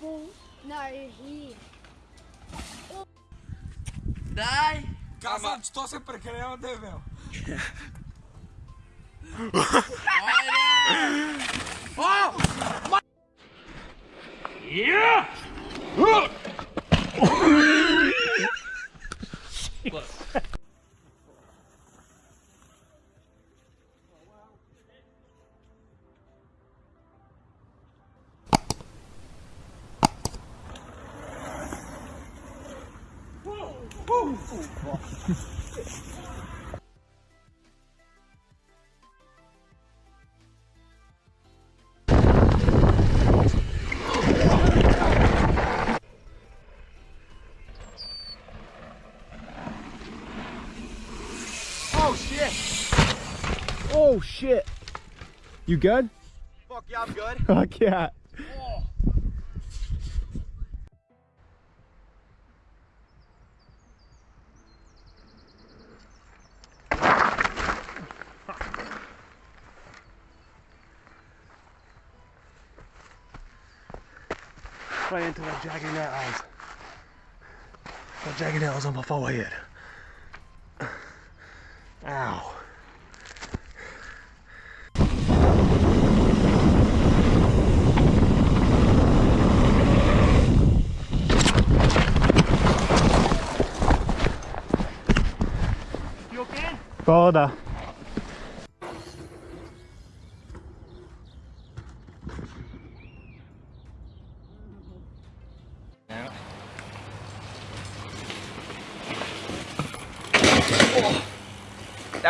bom na região. Dai! Casa de tosse per creare né, meu. Olha! Oh! Yeah! Uh. Oh, shit! Oh shit! You good? Fuck yeah, I'm good. Fuck yeah. Oh. Right into the jagged nails. The jagged nails on my forehead. Ow. You okay? Toda.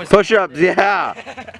Was Push ups, yeah.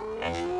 My. Oh!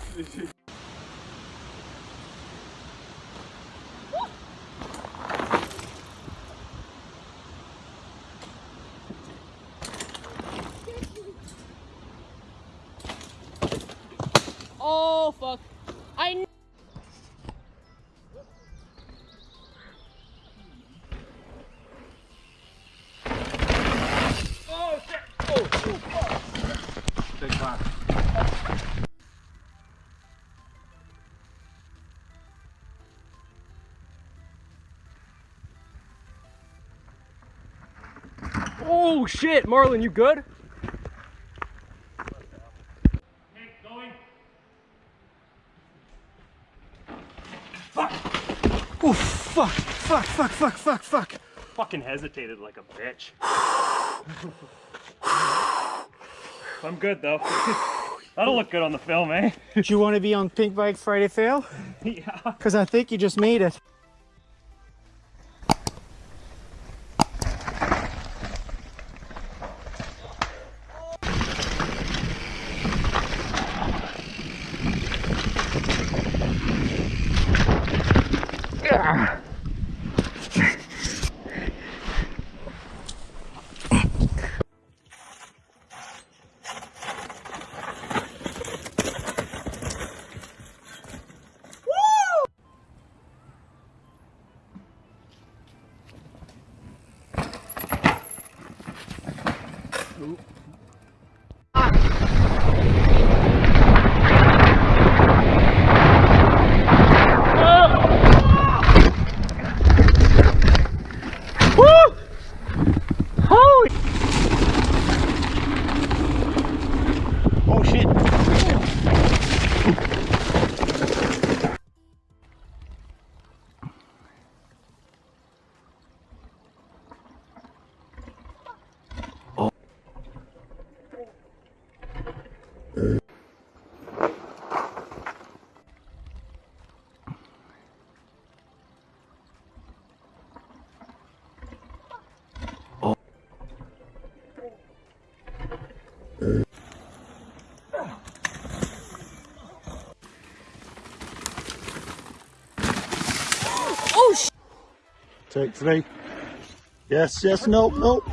Oh fuck! I. kn- Oh shit, Marlon, you good? Oh fuck, fuck, fuck, fuck, fuck, fuck. fucking hesitated like a bitch. I'm good though. That'll look good on the film, eh? Do you want to be on Pinkbike Friday Fail? yeah. Because I think you just made it. Ah. Oh, Take three. Yes, yes, no, no.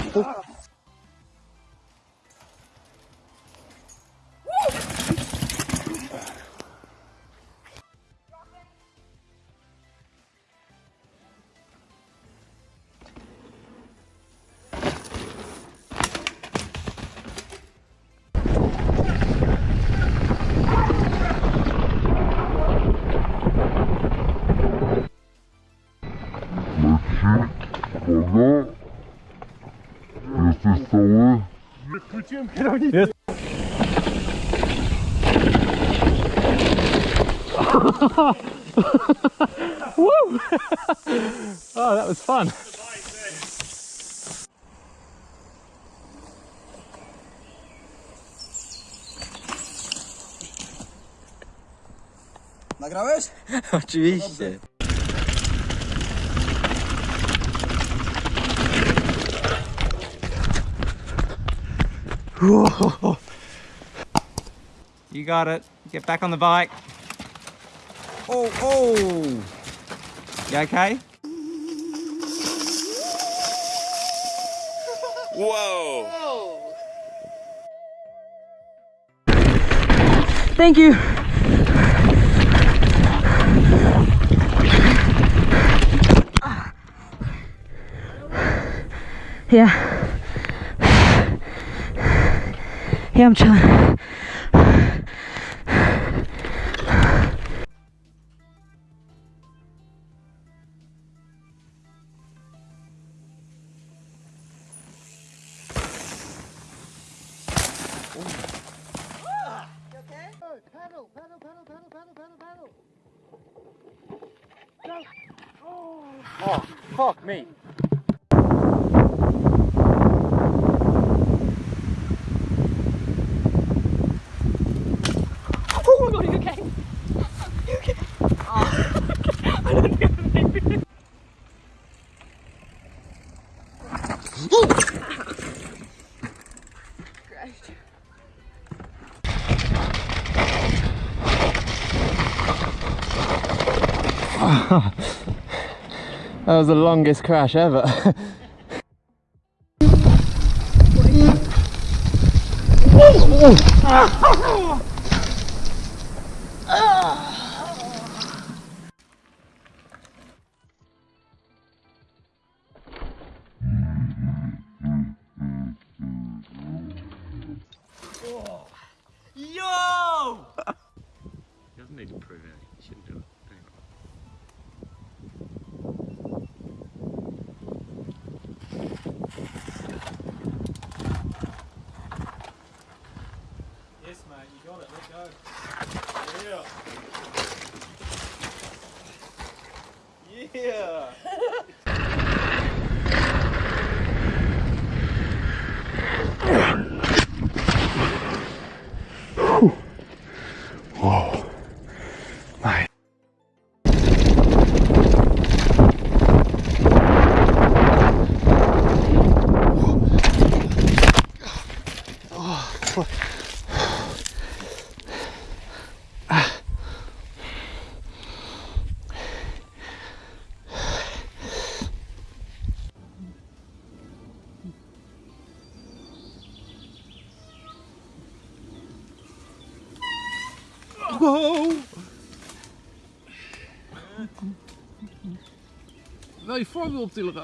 Oh. Oh, that was fun. Nagrałeś? Oczywiście. You got it. Get back on the bike. Oh, oh. You okay? Whoa. Thank you. Yeah. Yeah, I'm chilling. Fuck me. Oh my god, are you okay? You okay? I don't know. Christ. That was the longest crash ever. Yo! He doesn't need to prove anything. He shouldn't do it. Yes, mate, you got it. Let go. Yeah. Yeah. Wow! Wel je voorbeeld optillen,